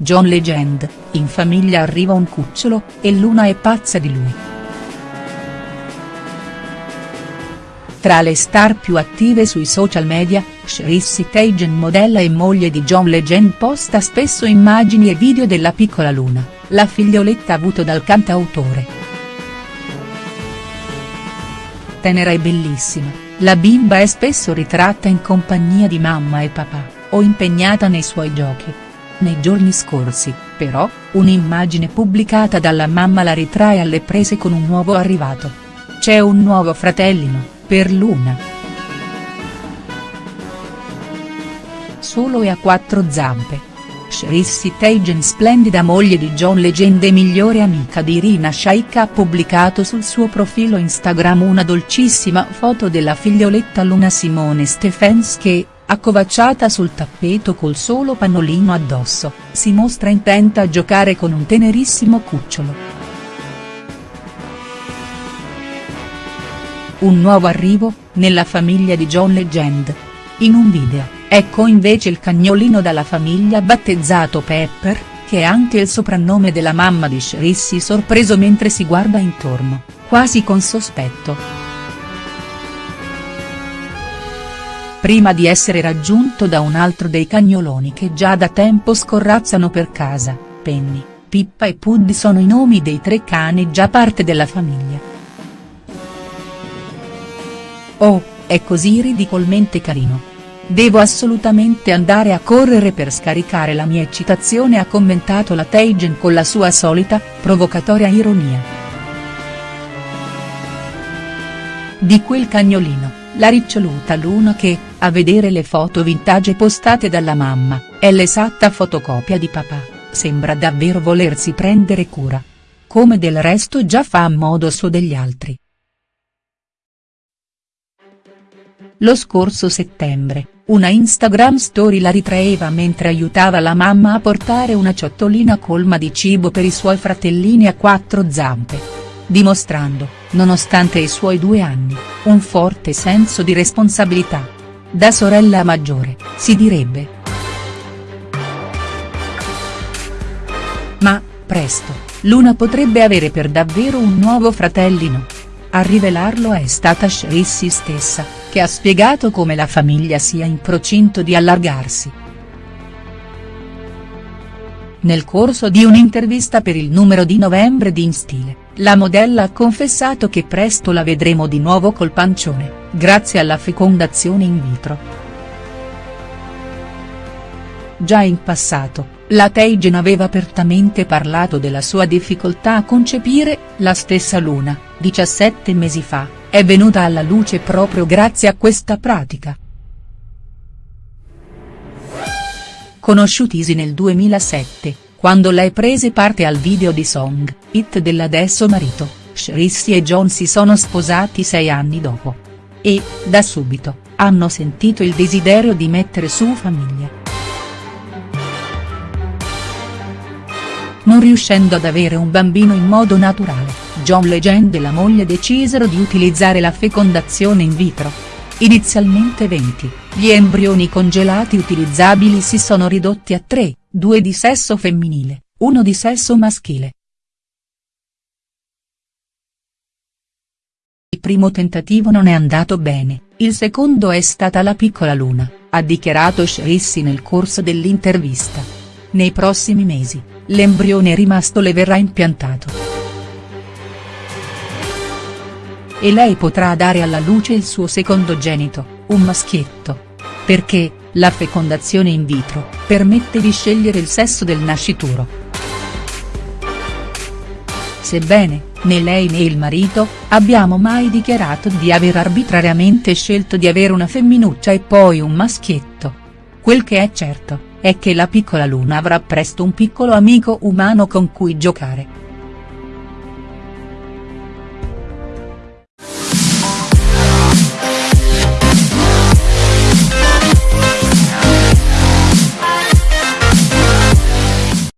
John Legend, in famiglia arriva un cucciolo, e Luna è pazza di lui. Tra le star più attive sui social media, Shrissy Teigen modella e moglie di John Legend posta spesso immagini e video della piccola Luna, la figlioletta avuto dal cantautore. Tenera e bellissima, la bimba è spesso ritratta in compagnia di mamma e papà, o impegnata nei suoi giochi. Nei giorni scorsi, però, un'immagine pubblicata dalla mamma la ritrae alle prese con un nuovo arrivato. C'è un nuovo fratellino, per Luna. Solo e a quattro zampe. Shrissy Teigen splendida moglie di John Legend e migliore amica di Irina Shayk ha pubblicato sul suo profilo Instagram una dolcissima foto della figlioletta Luna Simone Stephens che, accovacciata sul tappeto col solo pannolino addosso, si mostra intenta a giocare con un tenerissimo cucciolo. Un nuovo arrivo, nella famiglia di John Legend. In un video, ecco invece il cagnolino dalla famiglia battezzato Pepper, che è anche il soprannome della mamma di Shrissy sorpreso mentre si guarda intorno, quasi con sospetto. Prima di essere raggiunto da un altro dei cagnoloni che già da tempo scorrazzano per casa, Penny, Pippa e Puddy sono i nomi dei tre cani già parte della famiglia. Oh, è così ridicolmente carino. Devo assolutamente andare a correre per scaricare la mia eccitazione ha commentato la Teigen con la sua solita, provocatoria ironia. Di quel cagnolino, la riccioluta Luna che, a vedere le foto vintage postate dalla mamma, è l'esatta fotocopia di papà, sembra davvero volersi prendere cura. Come del resto già fa a modo suo degli altri. Lo scorso settembre, una Instagram story la ritraeva mentre aiutava la mamma a portare una ciotolina colma di cibo per i suoi fratellini a quattro zampe. Dimostrando, nonostante i suoi due anni, un forte senso di responsabilità. Da sorella maggiore, si direbbe. Ma, presto, Luna potrebbe avere per davvero un nuovo fratellino. A rivelarlo è stata Shrissy stessa, che ha spiegato come la famiglia sia in procinto di allargarsi. Nel corso di un'intervista per il numero di novembre di In Stile, la modella ha confessato che presto la vedremo di nuovo col pancione, grazie alla fecondazione in vitro. Già in passato, la Teigen aveva apertamente parlato della sua difficoltà a concepire, la stessa Luna, 17 mesi fa, è venuta alla luce proprio grazie a questa pratica. Conosciutisi nel 2007, quando lei prese parte al video di Song, hit dell'adesso marito, Shrissy e John si sono sposati sei anni dopo. E, da subito, hanno sentito il desiderio di mettere su famiglia. non riuscendo ad avere un bambino in modo naturale, John Legend e la moglie decisero di utilizzare la fecondazione in vitro. Inizialmente 20, gli embrioni congelati utilizzabili si sono ridotti a 3, due di sesso femminile, uno di sesso maschile. Il primo tentativo non è andato bene, il secondo è stata la piccola Luna, ha dichiarato Shrissy nel corso dell'intervista. Nei prossimi mesi, l'embrione rimasto le verrà impiantato. E lei potrà dare alla luce il suo secondogenito, un maschietto. Perché, la fecondazione in vitro, permette di scegliere il sesso del nascituro. Sebbene, né lei né il marito, abbiamo mai dichiarato di aver arbitrariamente scelto di avere una femminuccia e poi un maschietto. Quel che è certo, è che la piccola Luna avrà presto un piccolo amico umano con cui giocare.